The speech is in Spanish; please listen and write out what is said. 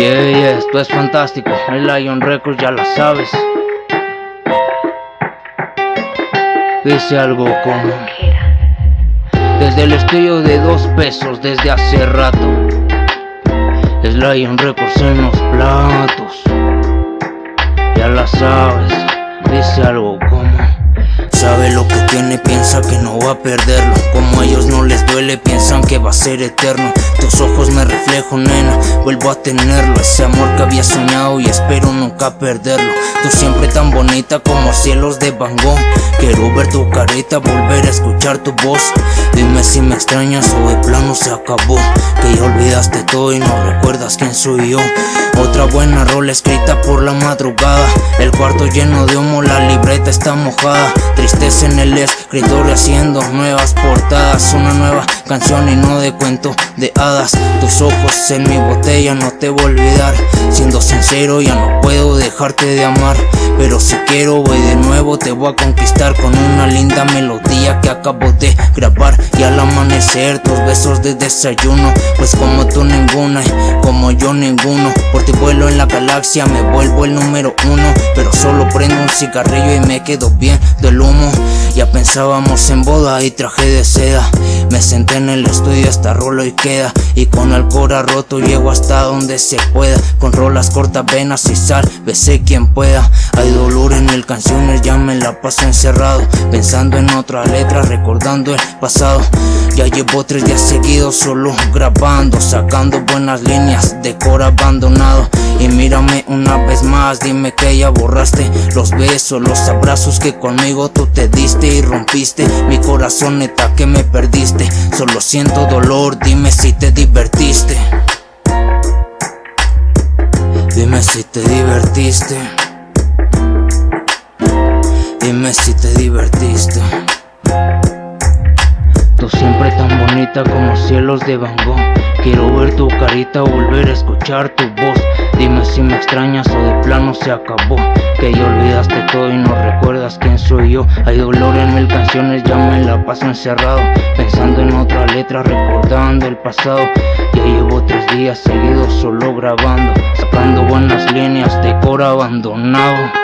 Yeah, yeah, esto es fantástico. El Lion Records ya lo sabes. Dice algo como Desde el estudio de dos pesos desde hace rato Es Lion Records en los platos Ya la sabes Dice algo como piensa que no va a perderlo. Como a ellos no les duele, piensan que va a ser eterno. Tus ojos me reflejo, nena, vuelvo a tenerlo. Ese amor que había soñado y espero nunca perderlo. Tú siempre tan bonita como cielos de Van Quiero ver tu carita, volver a escuchar tu voz. Dime si me extrañas o de plano se acabó. Que ya olvidaste todo y no recuerdas quién soy yo Otra buena rola escrita por la madrugada. El cuarto lleno de humo, la libreta está mojada. Tristeza en el escritorio haciendo nuevas portadas. Una nueva canción y no de cuento de hadas. Tus ojos en mi botella no te voy a olvidar. Siendo sincero ya no puedo dejarte de amar. Pero si quiero voy de nuevo te voy a conquistar Con una linda melodía que acabo de grabar. Y amanecer tus besos de desayuno Pues como tú ninguna como yo ninguno Por ti vuelo en la galaxia me vuelvo el número uno Pero solo prendo un cigarrillo y me quedo bien del humo Ya pensábamos en boda y traje de seda Me senté en el estudio hasta rolo y queda Y con el cora roto llego hasta donde se pueda Con rolas cortas, venas y sal, besé quien pueda paso encerrado Pensando en otra letra, recordando el pasado. Ya llevo tres días seguidos solo grabando Sacando buenas líneas de cora abandonado. Y mírame una vez más, dime que ya borraste Los besos, los abrazos que conmigo tú te diste y rompiste. Mi corazón neta que me perdiste. Solo siento dolor, dime si te divertiste. Dime si te divertiste Si te divertiste. Tú siempre tan bonita como cielos de Van Gogh. Quiero ver tu carita, volver a escuchar tu voz. Dime si me extrañas o de plano se acabó. Que ya olvidaste todo y no recuerdas quién soy yo. Hay dolor en mil canciones, ya me la paso encerrado. Pensando en otra letra, recordando el pasado. Ya llevo tres días seguidos solo grabando Sacando buenas líneas de coro abandonado